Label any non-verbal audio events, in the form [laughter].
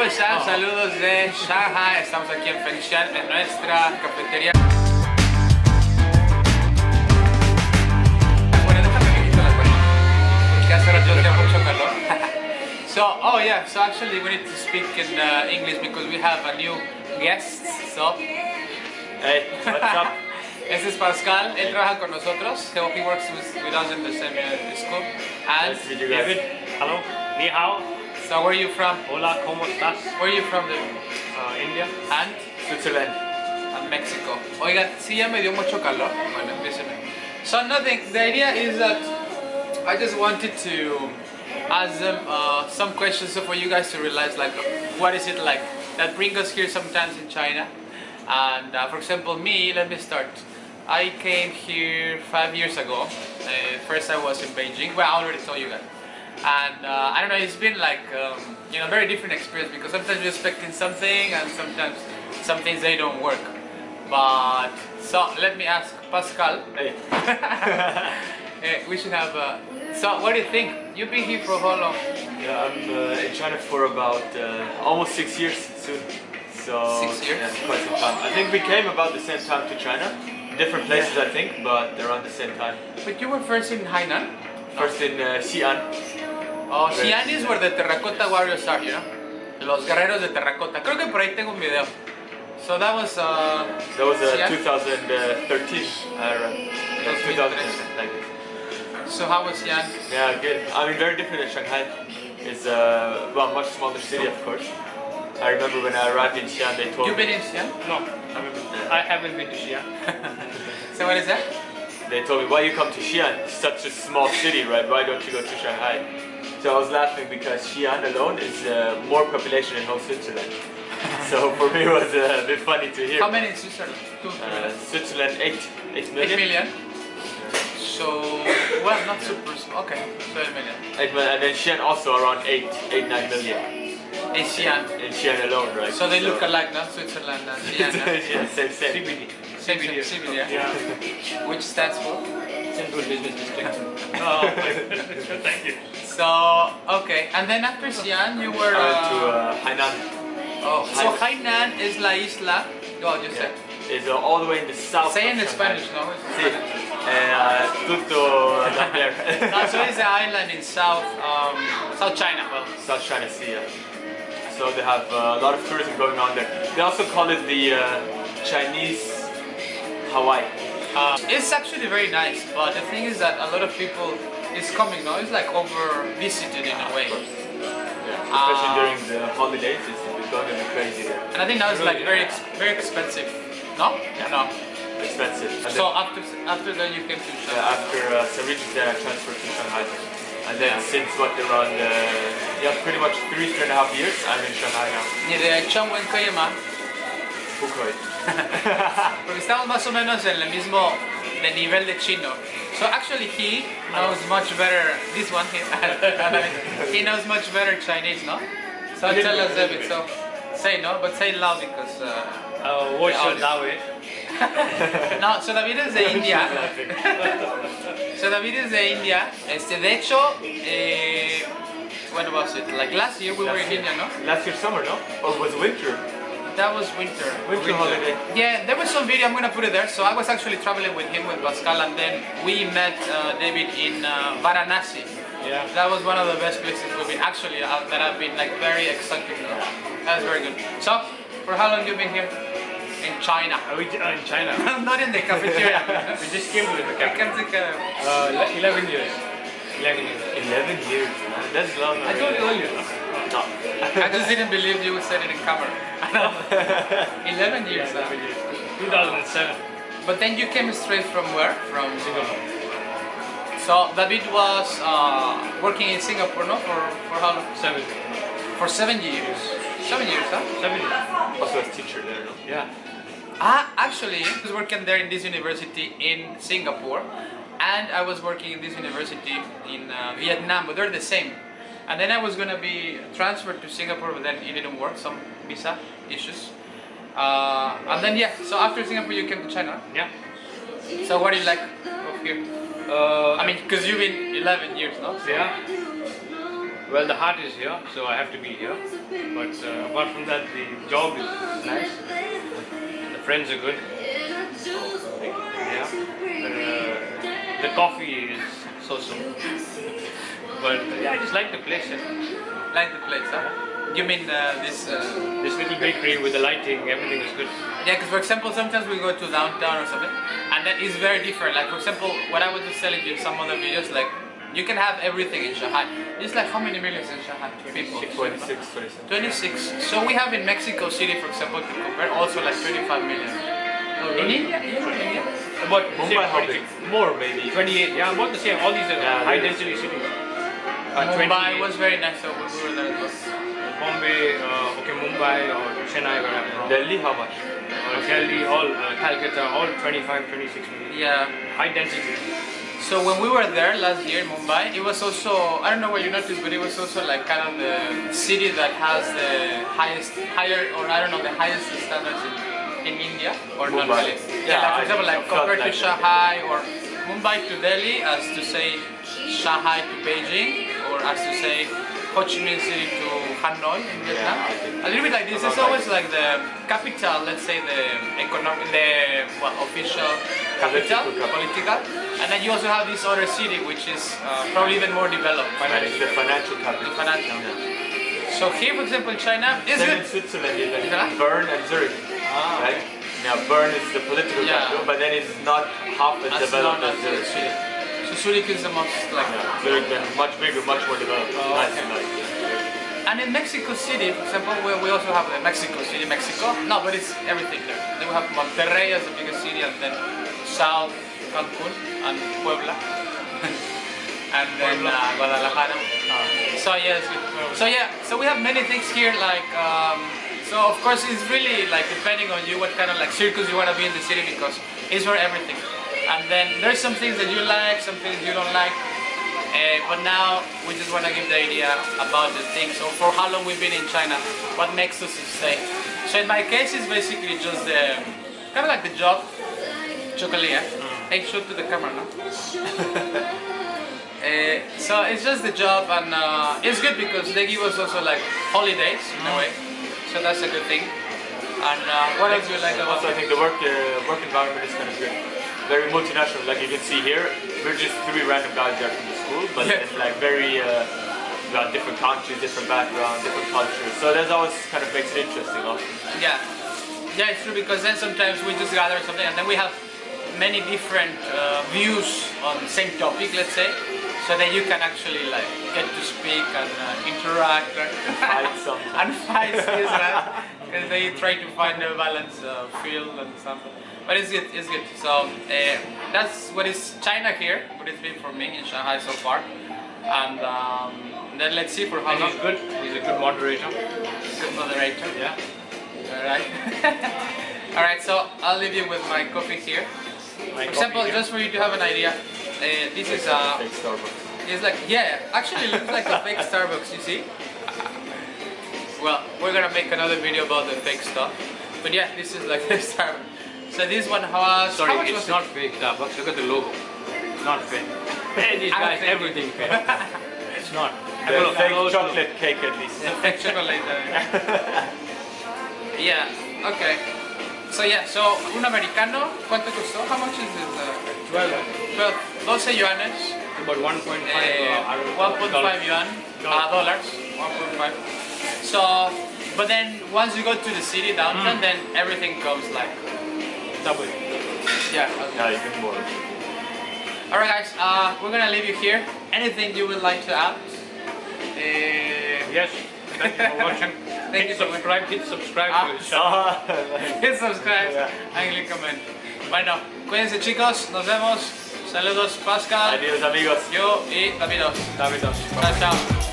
¿cómo están? Saludos de Shanghai. Estamos aquí en Fengshan, en nuestra cafetería. Bueno, déjame que quito la cuenta, porque hace rato hacía mucho calor. [laughs] So, oh yeah, so actually we need to speak in uh, English because we have a new guest. So, Hey, what's up? [laughs] este es Pascal, él trabaja con nosotros. So he works with, with us in the same uh, school. And Nice to meet you guys. David, hello, ni hao, so where are you from? hola, ¿cómo estás? Where are you from? The, Uh, India. and Switzerland. and Mexico. Oigan, sí ya me dio mucho calor. Bueno, empiecen. So nothing. The idea is that I just wanted to ask them uh, some questions so for you guys to realize like what is it like that bring us here sometimes in China. And uh, for example, me, let me start. I came here five years ago. Uh, first, I was in Beijing. Well, I already told you guys. And uh, I don't know, it's been like um, you know very different experience because sometimes you're expecting something and sometimes some things they don't work. But so let me ask Pascal. Hey. [laughs] Eh, we should have. Uh, so what do you think? You've been here for how long? Yeah, I'm uh, in China for about uh, almost six years soon. So Six years? Yeah, quite some time. I think we came about the same time to China. Different places, I think, but around the same time. But you were first in Hainan. First in uh, Xi'an. Oh. Xi'an is where the Terracotta Warriors are, you know? Los guerreros de terracota. Creo que por ahí tengo un video. So that was. Uh, That was uh, 2013. Uh, yeah, 2000, like. So how was Xi'an? Yeah, good. I mean, very different than Shanghai. It's uh, well, much smaller city, of course. I remember when I arrived in Xi'an, they told You've me been in Xi'an? No, I haven't been, I haven't been to Xi'an. [laughs] So what is that? They told me, why you come to Xi'an? Such a small city, right? Why don't you go to Shanghai? So I was laughing because Xi'an alone is uh, more population than whole Switzerland. [laughs] so for me it was uh, a bit funny to hear. How many in Switzerland? Two, Uh. Switzerland, 8, 8 Eight million. million. So, well, not super small. Okay, so eight million. 8 million. And then Xi'an also around 8, 8 9 million. In Xi'an. In Xi'an alone, right? So they look alike, no? Switzerland and [laughs] Xi'an. yeah, same, same. CBD. Same, same, yeah. Yeah. Which stands for? Central Business District. [laughs] oh, [laughs] thank you. So, okay. And then after Xi'an, you were. I went to Uh, uh, Hainan. oh, so Hainan is la isla. Oh, just say. It's uh, all the way in the south. Say in. Spanish, no? Sí. Uh, tutto down there. No, so it's an island in South, um, South China. Well, South China Sea. yeah. So they have uh, a lot of tourism going on there. They also call it the uh, Chinese Hawaii. Uh, it's actually very nice, but the thing is that a lot of people is coming now. It's like over visited in a way, Yeah. Especially during the holidays, it's going to be crazy there. and I think now it's like very ex- very expensive. No, no. Expensive. And So then, after after that you came to Shanghai. after uh, there, I transferred to Shanghai. And then Yeah. since what around uh, yeah pretty much three three and a half years, I'm in Shanghai now. Ni de Changwen Kayama, Fukuoka. [laughs] porque estamos más o menos en el mismo de nivel de chino. So actually he knows much better. This one he, [laughs] he knows much better Chinese, no? So tell us David. So say no, but say loud because. Uh, Uh, what's Yeah, your David? no, so David es de India. [laughs] So David is de India. Este, de hecho, eh, when was it? Like last year we were in India, no? Last year summer, no? Or was it winter? That was winter. Winter holiday. Yeah, there was some video. I'm gonna put it there. So I was actually traveling with him with Pascal, and then we met uh, David in uh, Varanasi. Yeah. That was one of the best places we've been. Actually, uh, that I've been like very excited. You know? That was very good. So, for how long you been here? In China. Are we uh, in China? [laughs] Not in the cafeteria. [laughs] we just came to the I camp. can't think of- Uh, 11 years. 11 years. 11 years, man. That's long. I told you earlier, no? No. I just didn't believe you would say it in camera. [laughs] 11 years. huh? 11 years. 2007. But then you came straight from where? From Singapore. So David was uh, working in Singapore, no? For for how long? 7. For seven years. Seven years, huh? 7 years. Also as teacher there, no? Yeah. Ah, actually, I was working there in this university in Singapore, and I was working in this university in uh, Vietnam, but they're the same. And then I was gonna be transferred to Singapore, but then it didn't work, some visa issues. Uh, and then yeah, so after Singapore you came to China. Yeah. So what do you like of here? Uh, I mean, because you've been 11 years, now So- yeah. Well, the heart is here, so I have to be here. But uh, apart from that, the job is nice. The friends are good. Yeah. Uh, the coffee is so-so. But yeah, I just like the place. yeah. Like the place, huh? You mean uh, this? Uh, This little bakery with the lighting, everything is good. yeah, because for example, sometimes we go to downtown or something, and that is very different. Like for example, what I was just telling you in some other videos, like you can have everything in Shanghai. It's like how many millions in Shanghai? People. 26, 27. 26. So we have in Mexico City, for example, to compare, also like 25 million. In India, in India. About Mumbai, how big? More maybe. 28, yeah, about the same. All these are Yeah, high density cities. Uh, Mumbai 28. was very nice, so we were there. Was, Bombay, uh, okay, Mumbai or Chennai, where I'm from. Delhi, how much? Uh, Delhi, all uh, Calcutta, all 25, 26 million. yeah. High density. So when we were there last year in Mumbai, it was also I don't know what you noticed, but it was also like kind of the city that has the highest, higher, or I don't know, the highest standards in, in India, or not really. Yeah, Yeah, like for example, like. Compared to. Shanghai or Mumbai to Delhi, as to say Shanghai to Beijing, or as to say Ho Chi Minh City to Hanoi in Vietnam. Think- A little bit like this. It's always like the capital, let's say the economic, the well, official capital, Political political, and then you also have this other city which is uh, probably even more developed. It's the financial The capital. financial. So here, for example, China is Then in. Switzerland, you Yeah. Bern and Zurich. Ah. Right? Now, Bern is the political Yeah. capital, but then it's not half as As developed as. Zurich. So Zurich is the most like. Yeah, then much bigger, much more developed. Oh, nice, okay. nice. And in Mexico City, for example, where we also have the Mexico City, Mexico. No, but it's everything there. Then we have Monterrey as the biggest city, and then South Cancun and Puebla, [laughs] and then uh, Guadalajara. So yes, so yeah, so we have many things here. Like, um, so of course it's really like depending on you what kind of like circus you want to be in the city because it's for everything. And then there's some things that you like, some things you don't like. Uh, but now we just want to give the idea about the things. So for how long we've been in China, what makes us stay. So in my case, it's basically just the kind of like the job. Chocolate. eh? Hey, show to the camera now. Uh, [laughs] so it's just the job and uh, it's good because they give us also like holidays in a way. So that's a good thing. And uh, what else do you like about Also, I think the work uh, work environment is kind of good. Very multinational, like you can see here. We're just three random guys there from the school, but Yeah. it's like very uh, different countries, different background, different cultures. So that's always kind of makes it interesting. Also. Yeah, yeah, it's true because then sometimes we just gather something and then we have many different uh, views on the same topic, let's say. So then you can actually like get to speak and uh, interact and [laughs] Fight sometimes. and fight, yes, right? [laughs] Because they try to find a balance uh, field and something. But it's good, it's good. So uh, that's what is China here, what it's been for me in Shanghai so far. And um, then let's see for how And long. he's good. He's a good moderator. Good moderator. Yeah. Alright. [laughs] Alright, so I'll leave you with my coffee here. My For example, here. just for you to have an idea, uh, this is a. Fake Starbucks. It's like yeah, actually it looks like a fake Starbucks. You see? Well, we're gonna make another video about the fake stuff. But yeah, this is like [laughs] the Starbucks. So this one has. Sorry, how much it's was not fake Starbucks. Look at the logo. It's not fake. Hey, these guys, everything fake. [laughs] it's not. I The will- fake I will chocolate cake at least. it? [laughs] Fake chocolate. uh, [laughs] yeah. Okay. So yeah, so un americano, ¿cuánto costó? How much is it? Uh, 12. 12, 12 yuanes. About 1.5 Uh, uh, I don't know, 1.5 yuan, uh, dollars, 1.5. So, but then once you go to the city downtown, then everything goes like, Double. yeah. Yeah, even more. Alright guys, uh, we're gonna leave you here. Anything you would like to add? Uh, Yes. Thank you for [laughs] watching. Thank hit you subscribe. Hit subscribe Ah. to the channel. Ah, [laughs] [laughs] hit subscribe Yeah. and click comment. Bueno, cuídense chicos, nos vemos. Saludos Pascal, Adiós amigos. yo y Davidos. Davidos. Chao, chao.